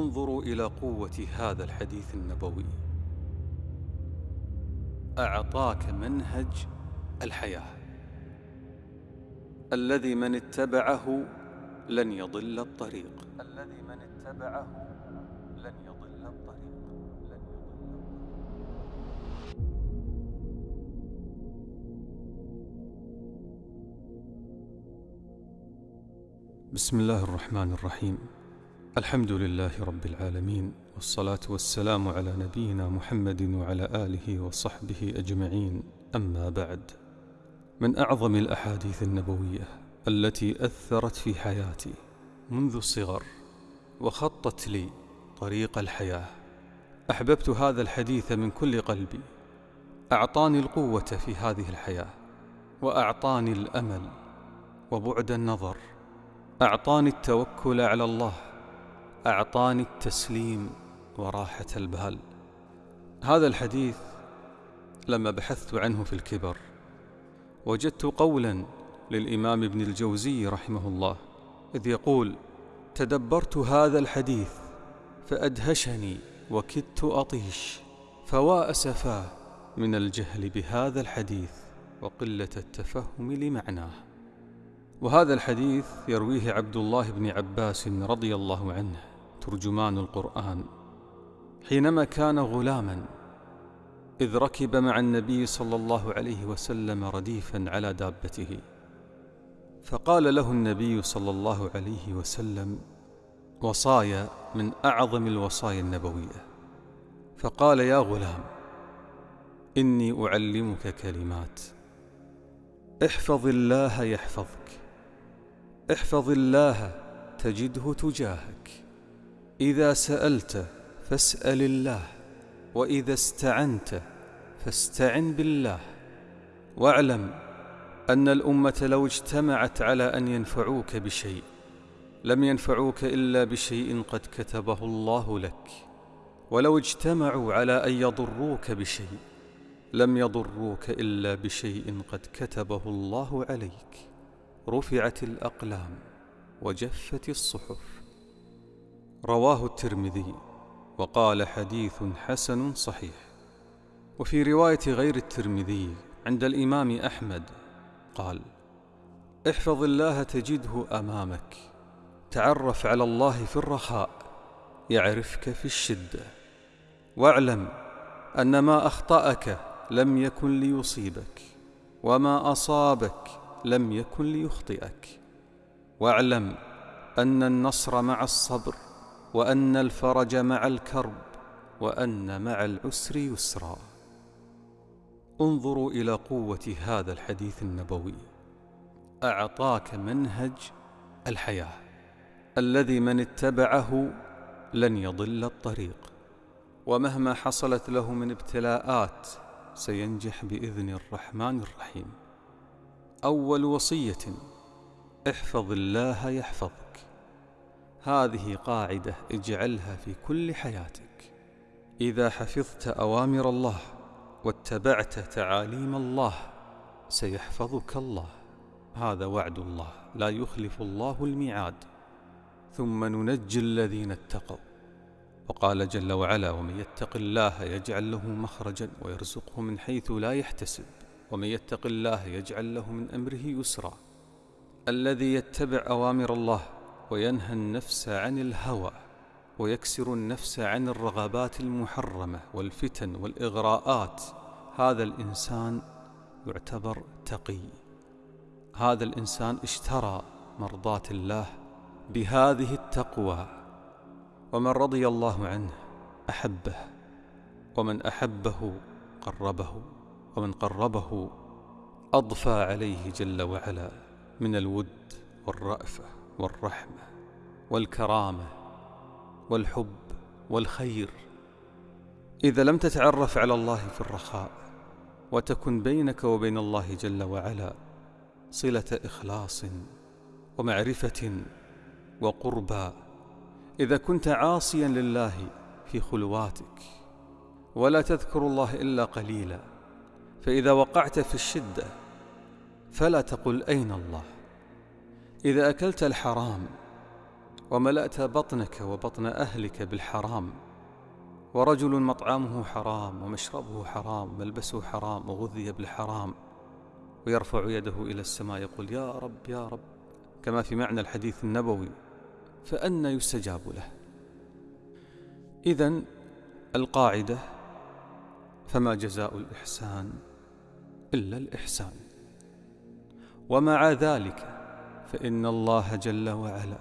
انظروا إلى قوة هذا الحديث النبوي. أعطاك منهج الحياة. الذي من اتبعه لن يضل الطريق. الذي من اتبعه لن يضل الطريق. بسم الله الرحمن الرحيم. الحمد لله رب العالمين والصلاة والسلام على نبينا محمد وعلى آله وصحبه أجمعين. أما بعد من أعظم الأحاديث النبوية التي أثرت في حياتي منذ الصغر وخطت لي طريق الحياة أحببت هذا الحديث من كل قلبي أعطاني القوة في هذه الحياة وأعطاني الأمل وبعد النظر أعطاني التوكل على الله أعطاني التسليم وراحة البال هذا الحديث لما بحثت عنه في الكبر وجدت قولا للإمام ابن الجوزي رحمه الله إذ يقول تدبرت هذا الحديث فأدهشني وكدت أطيش فوا أسفاه من الجهل بهذا الحديث وقلة التفهم لمعناه. وهذا الحديث يرويه عبد الله بن عباس رضي الله عنه. ترجمان القرآن. حينما كان غلاما إذ ركب مع النبي صلى الله عليه وسلم رديفا على دابته فقال له النبي صلى الله عليه وسلم وصايا من أعظم الوصايا النبوية. فقال يا غلام إني أعلمك كلمات. احفظ الله يحفظك. احفظ الله تجده تجاهك. إذا سألت فاسأل الله وإذا استعنت فاستعن بالله. واعلم أن الأمة لو اجتمعت على أن ينفعوك بشيء لم ينفعوك إلا بشيء قد كتبه الله لك. ولو اجتمعوا على أن يضروك بشيء لم يضروك إلا بشيء قد كتبه الله عليك. رفعت الأقلام وجفت الصحف. رواه الترمذي وقال حديث حسن صحيح. وفي رواية غير الترمذي عند الإمام أحمد قال احفظ الله تجده أمامك تعرف على الله في الرخاء يعرفك في الشدة واعلم أن ما أخطأك لم يكن ليصيبك وما أصابك لم يكن ليخطئك واعلم أن النصر مع الصبر وأن الفرج مع الكرب وأن مع العسر يسرا. انظروا إلى قوة هذا الحديث النبوي. أعطاك منهج الحياة. الذي من اتبعه لن يضل الطريق. ومهما حصلت له من ابتلاءات سينجح بإذن الرحمن الرحيم. أول وصية احفظ الله يحفظك. هذه قاعدة اجعلها في كل حياتك. إذا حفظت أوامر الله واتبعت تعاليم الله سيحفظك الله. هذا وعد الله لا يخلف الله الميعاد. ثم ننجي الذين اتقوا. وقال جل وعلا ومن يتق الله يجعل له مخرجا ويرزقه من حيث لا يحتسب. ومن يتق الله يجعل له من أمره يسرا. الذي يتبع أوامر الله وينهى النفس عن الهوى ويكسر النفس عن الرغبات المحرمة والفتن والإغراءات. هذا الإنسان يعتبر تقي. هذا الإنسان اشترى مرضاة الله بهذه التقوى. ومن رضي الله عنه أحبه ومن أحبه قربه ومن قربه أضفى عليه جل وعلا من الود والرأفة. والرحمة والكرامة والحب والخير. إذا لم تتعرف على الله في الرخاء وتكن بينك وبين الله جل وعلا صلة إخلاص ومعرفة وقربى. إذا كنت عاصيا لله في خلواتك ولا تذكر الله إلا قليلا فإذا وقعت في الشدة فلا تقل أين الله. إذا أكلت الحرام وملأت بطنك وبطن أهلك بالحرام ورجل مطعمه حرام ومشربه حرام ملبسه حرام وغذي بالحرام ويرفع يده إلى السماء يقول يا رب يا رب كما في معنى الحديث النبوي فأنا يستجاب له. إذا القاعدة فما جزاء الإحسان إلا الإحسان. ومع ذلك فإن الله جل وعلا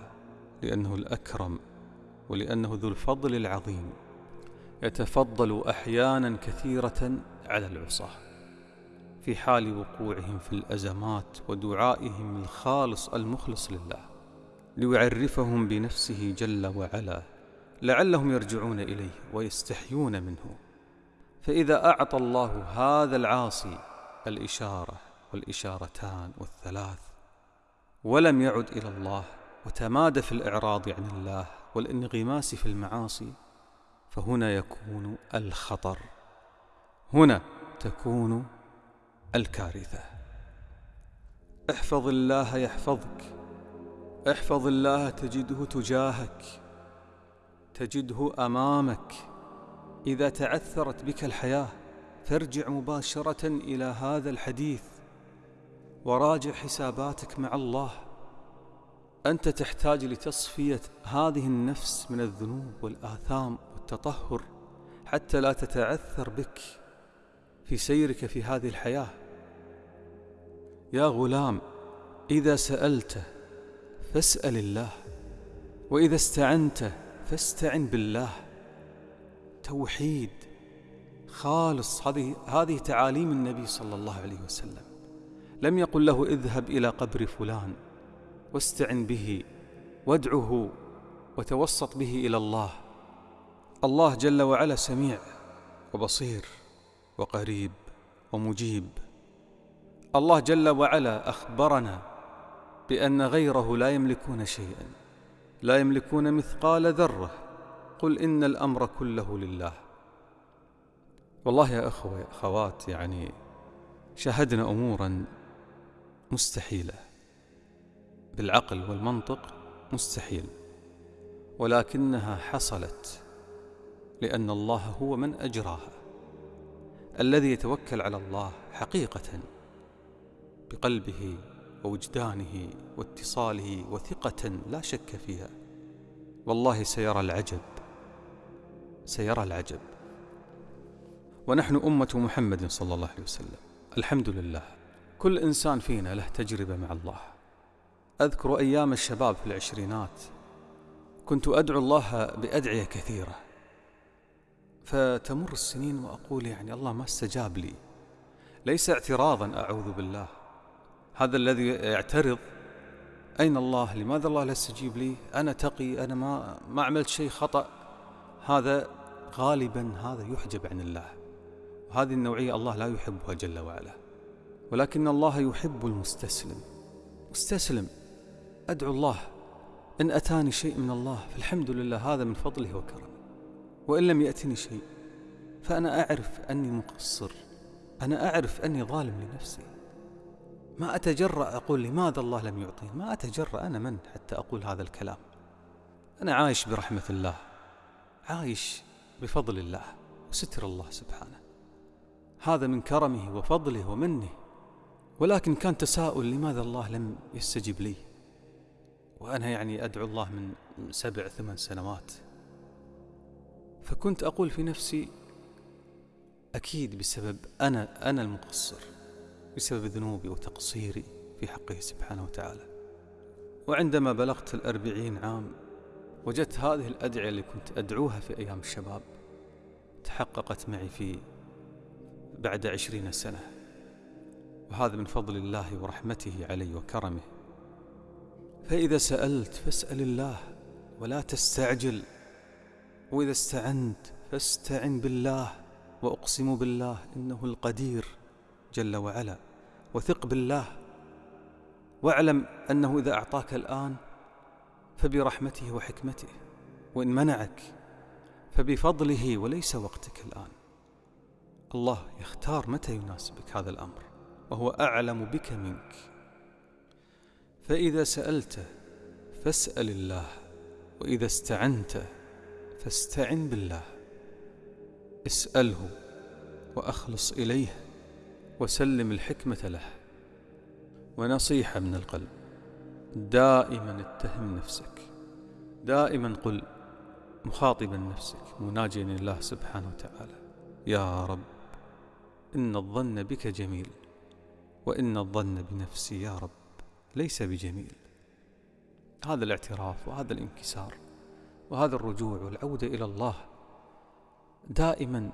لأنه الأكرم ولأنه ذو الفضل العظيم يتفضل أحيانا كثيرة على العصاة في حال وقوعهم في الأزمات ودعائهم الخالص المخلص لله ليعرفهم بنفسه جل وعلا لعلهم يرجعون إليه ويستحيون منه. فإذا أعطى الله هذا العاصي الإشارة والإشارتان والثلاث ولم يعد إلى الله وتمادى في الإعراض عن الله والانغماس في المعاصي فهنا يكون الخطر. هنا تكون الكارثة. احفظ الله يحفظك. احفظ الله تجده تجاهك. تجده أمامك. إذا تعثرت بك الحياة فارجع مباشرة إلى هذا الحديث. وراجع حساباتك مع الله. أنت تحتاج لتصفية هذه النفس من الذنوب والآثام والتطهر حتى لا تتعثر بك في سيرك في هذه الحياة. يا غلام إذا سألت فاسأل الله وإذا استعنت فاستعن بالله. توحيد خالص هذه هذه تعاليم النبي صلى الله عليه وسلم. لم يقل له اذهب إلى قبر فلان واستعن به وادعه وتوسط به إلى الله. الله جل وعلا سميع وبصير وقريب ومجيب. الله جل وعلا أخبرنا بأن غيره لا يملكون شيئا لا يملكون مثقال ذرة. قل إن الأمر كله لله. والله يا أخوة يا أخوات يعني شاهدنا أمورا مستحيلة. بالعقل والمنطق مستحيل. ولكنها حصلت لأن الله هو من أجراها. الذي يتوكل على الله حقيقة بقلبه ووجدانه واتصاله وثقة لا شك فيها. والله سيرى العجب. سيرى العجب. ونحن أمة محمد صلى الله عليه وسلم. الحمد لله. كل إنسان فينا له تجربة مع الله. أذكر أيام الشباب في العشرينات. كنت أدعو الله بأدعية كثيرة. فتمر السنين وأقول يعني الله ما استجاب لي. ليس اعتراضا أعوذ بالله. هذا الذي يعترض. أين الله؟ لماذا الله لا يستجيب لي؟ أنا تقي أنا ما, ما عملت شيء خطأ. هذا غالبا هذا يحجب عن الله. وهذه النوعية الله لا يحبها جل وعلا. ولكن الله يحب المستسلم. مستسلم. أدعو الله إن أتاني شيء من الله فالحمد لله هذا من فضله وكرمه. وإن لم يأتني شيء فأنا أعرف أني مقصر. أنا أعرف أني ظالم لنفسي. ما أتجرأ أقول لماذا الله لم يعطيني؟ ما أتجرأ أنا من حتى أقول هذا الكلام. أنا عايش برحمة الله. عايش بفضل الله وستر الله سبحانه. هذا من كرمه وفضله ومنه. ولكن كان تساؤل لماذا الله لم يستجب لي. وأنا يعني أدعو الله من سبع ثمان سنوات. فكنت أقول في نفسي أكيد بسبب أنا أنا المقصر بسبب ذنوبي وتقصيري في حقه سبحانه وتعالى. وعندما بلغت الأربعين عام وجدت هذه الأدعية اللي كنت أدعوها في أيام الشباب تحققت معي في بعد عشرين سنة. وهذا من فضل الله ورحمته علي وكرمه. فإذا سألت فاسأل الله ولا تستعجل وإذا استعنت فاستعن بالله وأقسم بالله إنه القدير جل وعلا وثق بالله واعلم أنه إذا أعطاك الآن فبرحمته وحكمته وإن منعك فبفضله وليس وقتك الآن. الله يختار متى يناسبك هذا الأمر. وهو أعلم بك منك. فإذا سألت فاسأل الله وإذا استعنت فاستعن بالله. اسأله وأخلص إليه وسلم الحكمة له. ونصيحة من القلب دائما اتهم نفسك. دائما قل مخاطبا نفسك مناجيا لله سبحانه وتعالى. يا رب إن الظن بك جميل. وإن الظن بنفسي يا رب ليس بجميل. هذا الاعتراف وهذا الانكسار وهذا الرجوع والعودة إلى الله دائما.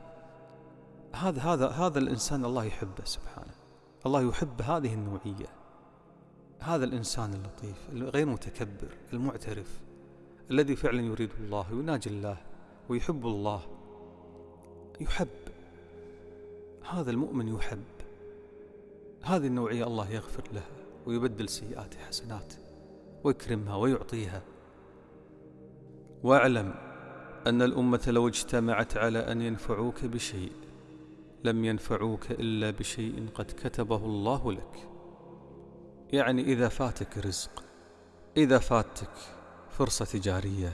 هذا هذا هذا الإنسان الله يحبه سبحانه. الله يحب هذه النوعية. هذا الإنسان اللطيف الغير متكبر المعترف الذي فعلا يريد الله ويناجي الله ويحب الله. يحب. هذا المؤمن يحب. هذه النوعية الله يغفر لها ويبدل سيئات حسنات ويكرمها ويعطيها. واعلم أن الأمة لو اجتمعت على أن ينفعوك بشيء لم ينفعوك إلا بشيء قد كتبه الله لك. يعني إذا فاتك رزق إذا فاتك فرصة تجارية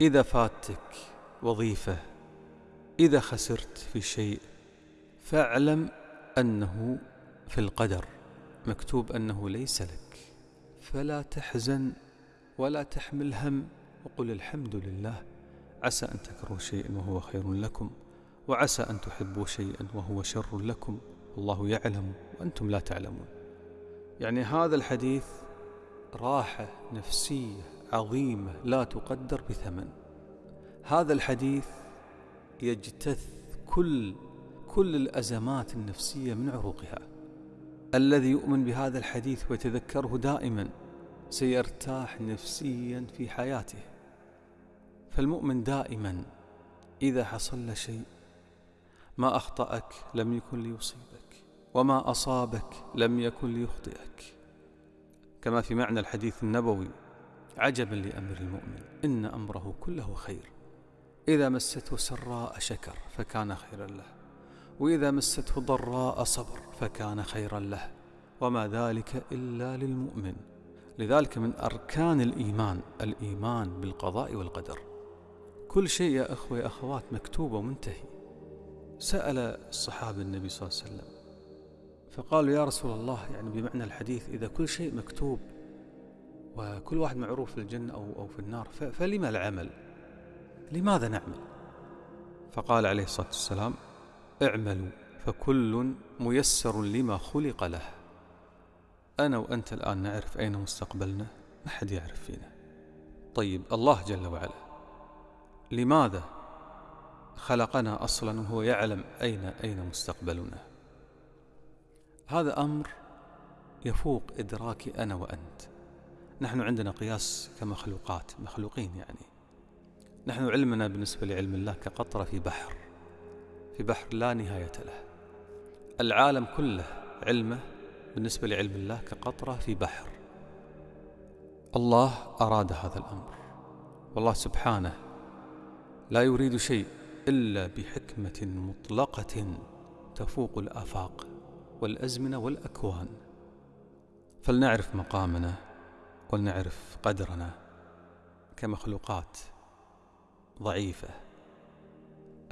إذا فاتك وظيفة إذا خسرت في شيء فاعلم أنه في القدر مكتوب أنه ليس لك. فلا تحزن ولا تحمل هم وقل الحمد لله. عسى أن تكرهوا شيئا وهو خير لكم وعسى أن تحبوا شيئا وهو شر لكم. والله يعلم وأنتم لا تعلمون. يعني هذا الحديث راحة نفسية عظيمة لا تقدر بثمن. هذا الحديث يجتث كل كل الأزمات النفسية من عروقها. الذي يؤمن بهذا الحديث ويتذكره دائما سيرتاح نفسيا في حياته. فالمؤمن دائما إذا حصل له شيء ما أخطأك لم يكن ليصيبك وما أصابك لم يكن ليخطئك. كما في معنى الحديث النبوي عجبا لأمر المؤمن إن أمره كله خير. إذا مسته سراء شكر فكان خيرا له. وإذا مسته ضراء صبر فكان خيرا له. وما ذلك إلا للمؤمن. لذلك من أركان الإيمان الإيمان بالقضاء والقدر. كل شيء يا أخوة يا أخوات مكتوب ومنتهي. سأل الصحابة النبي صلى الله عليه وسلم فقالوا يا رسول الله يعني بمعنى الحديث إذا كل شيء مكتوب وكل واحد معروف في الجنة أو, أو في النار فلما العمل؟ لماذا نعمل؟ فقال عليه الصلاة والسلام اعملوا فكل ميسر لما خلق له. أنا وأنت الآن نعرف أين مستقبلنا؟ ما حد يعرف فينا. طيب الله جل وعلا لماذا خلقنا أصلا وهو يعلم أين أين مستقبلنا؟ هذا أمر يفوق إدراكي أنا وأنت. نحن عندنا قياس كمخلوقات مخلوقين يعني. نحن علمنا بالنسبة لعلم الله كقطرة في بحر. في بحر لا نهاية له. العالم كله علمه بالنسبة لعلم الله كقطرة في بحر. الله أراد هذا الأمر. والله سبحانه لا يريد شيء إلا بحكمة مطلقة تفوق الآفاق والأزمنة والأكوان. فلنعرف مقامنا ولنعرف قدرنا كمخلوقات ضعيفة.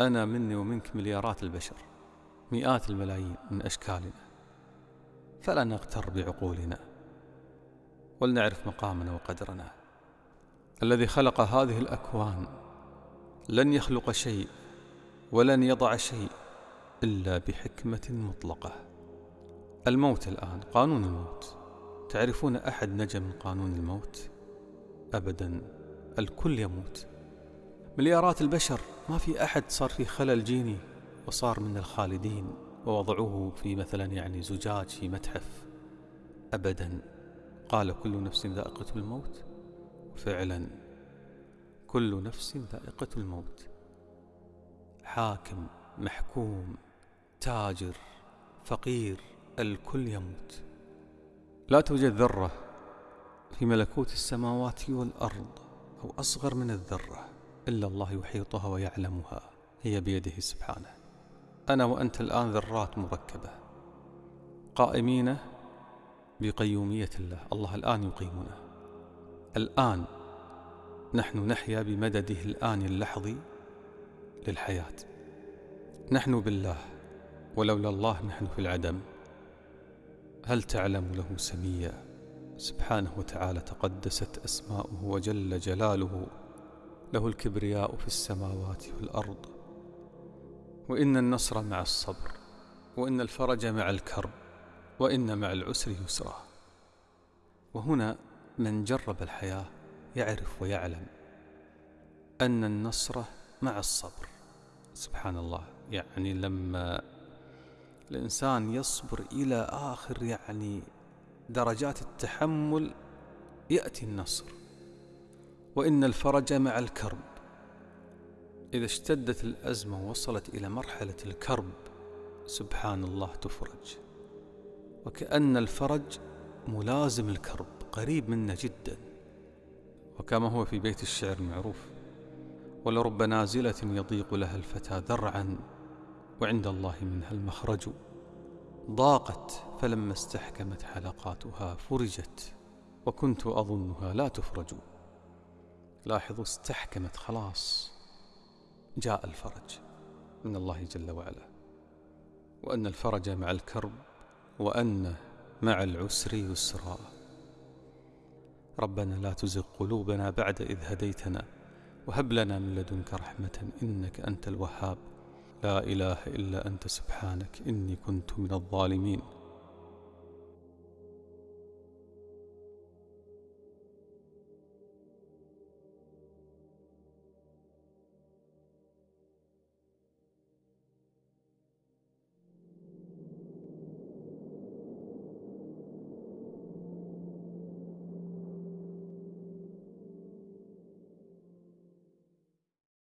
أنا مني ومنك مليارات البشر مئات الملايين من أشكالنا. فلا نغتر بعقولنا. ولنعرف مقامنا وقدرنا. الذي خلق هذه الأكوان لن يخلق شيء ولن يضع شيء إلا بحكمة مطلقة. الموت الآن قانون الموت. تعرفون أحد نجا من قانون الموت؟ أبدا الكل يموت. مليارات البشر ما في أحد صار في خلل جيني وصار من الخالدين ووضعوه في مثلا يعني زجاج في متحف. أبدا قال كل نفس ذائقة الموت. فعلا كل نفس ذائقة الموت. حاكم محكوم تاجر فقير الكل يموت. لا توجد ذرة في ملكوت السماوات والأرض أو أصغر من الذرة. إلا الله يحيطها ويعلمها هي بيده سبحانه. أنا وأنت الآن ذرات مركبة. قائمين بقيومية الله الله الآن يقيمنا. الآن نحن نحيا بمدده الآن اللحظي للحياة. نحن بالله ولولا الله نحن في العدم. هل تعلم له سميا؟ سبحانه وتعالى تقدست أسماؤه وجل جلاله. له الكبرياء في السماوات والأرض. وإن النصر مع الصبر وإن الفرج مع الكرب وإن مع العسر يسرا. وهنا من جرب الحياة يعرف ويعلم أن النصر مع الصبر. سبحان الله يعني لما الإنسان يصبر إلى آخر يعني درجات التحمل يأتي النصر. وإن الفرج مع الكرب. إذا اشتدت الأزمة وصلت إلى مرحلة الكرب سبحان الله تفرج. وكأن الفرج ملازم الكرب قريب منا جدا. وكما هو في بيت الشعر المعروف ولرب نازلة يضيق لها الفتى ذرعا وعند الله منها المخرج. ضاقت فلما استحكمت حلقاتها فرجت وكنت أظنها لا تفرج. لاحظوا استحكمت خلاص. جاء الفرج من الله جل وعلا. وأن الفرج مع الكرب وأن مع العسر يسرا. ربنا لا تزغ قلوبنا بعد إذ هديتنا وهب لنا من لدنك رحمة إنك أنت الوهاب. لا إله إلا أنت سبحانك إني كنت من الظالمين.